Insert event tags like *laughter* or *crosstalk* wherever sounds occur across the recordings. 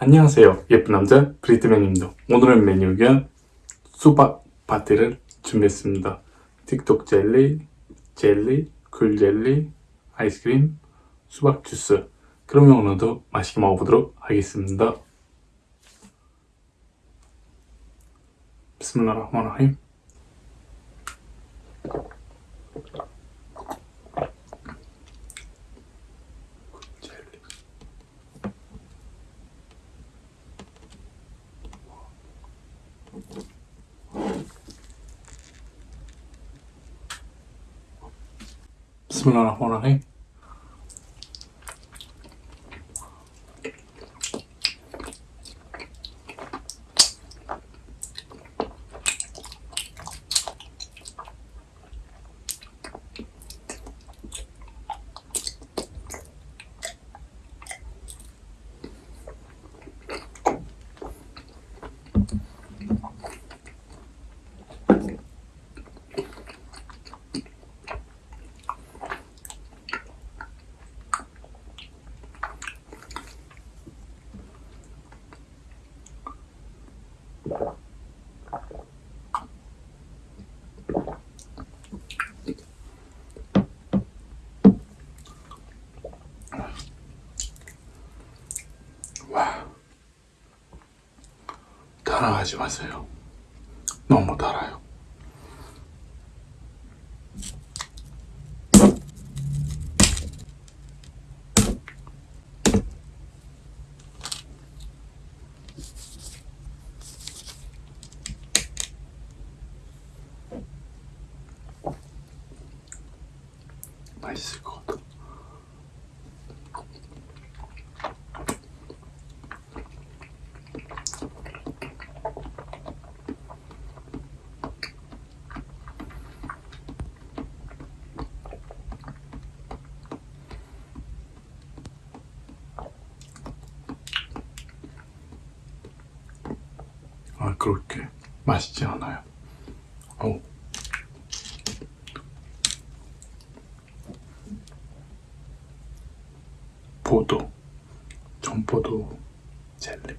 안녕하세요. 예쁜 남자 브리트맨입니다. 오늘은 메뉴가 수박 파티를 준비했습니다. 틱톡 젤리, 젤리, 굴 젤리, 아이스크림, 수박 주스. 그러면 오늘도 맛있게 먹어보도록 하겠습니다. 비스밀라흐마니라힘 비스밀라 흐마니라힘 따라하지 마세요. 너무 달아요. 맛있을 것 같아. 아 그렇게 맛있지 않아요. 어. 포도, 전포도 젤리.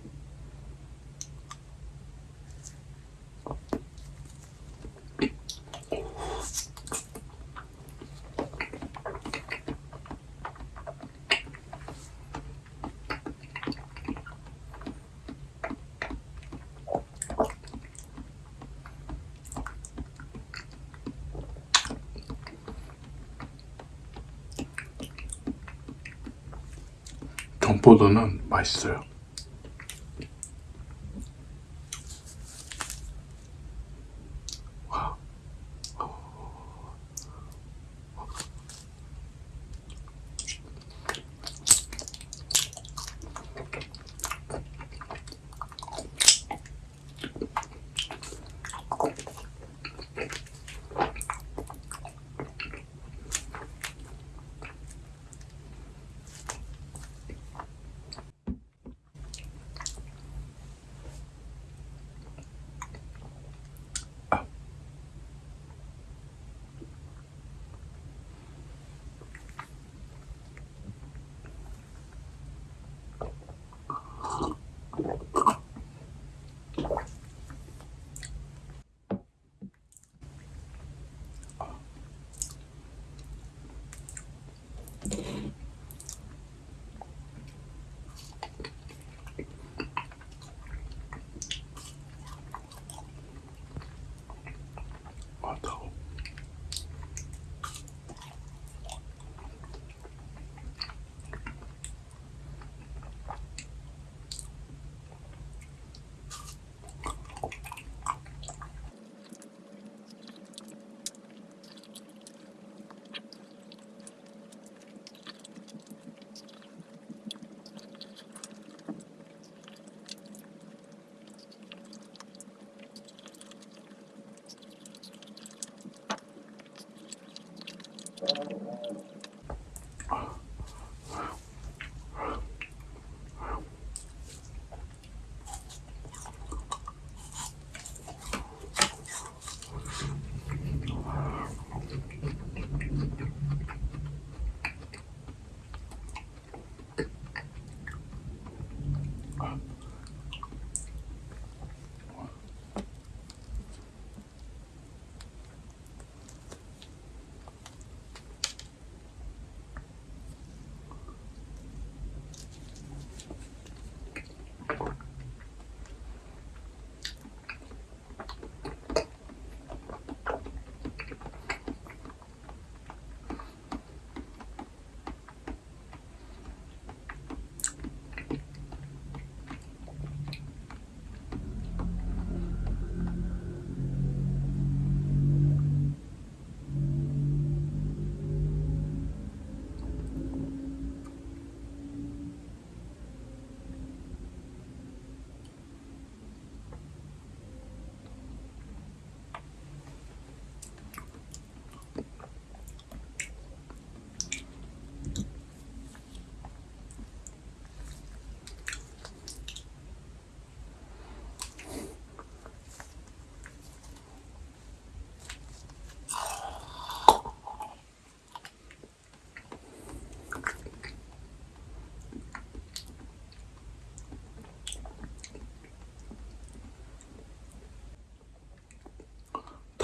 전포도는 맛있어요.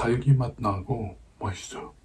달기 맛 나고 맛있어요.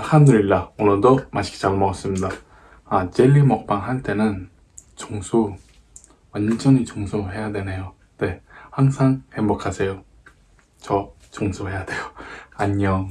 알함드릴라 오늘도 맛있게 잘 먹었습니다. 아 젤리 먹방 할 때는 청소 완전히 청소해야 되네요. 네 항상 행복하세요. 저 청소해야 돼요. *laughs* 안녕.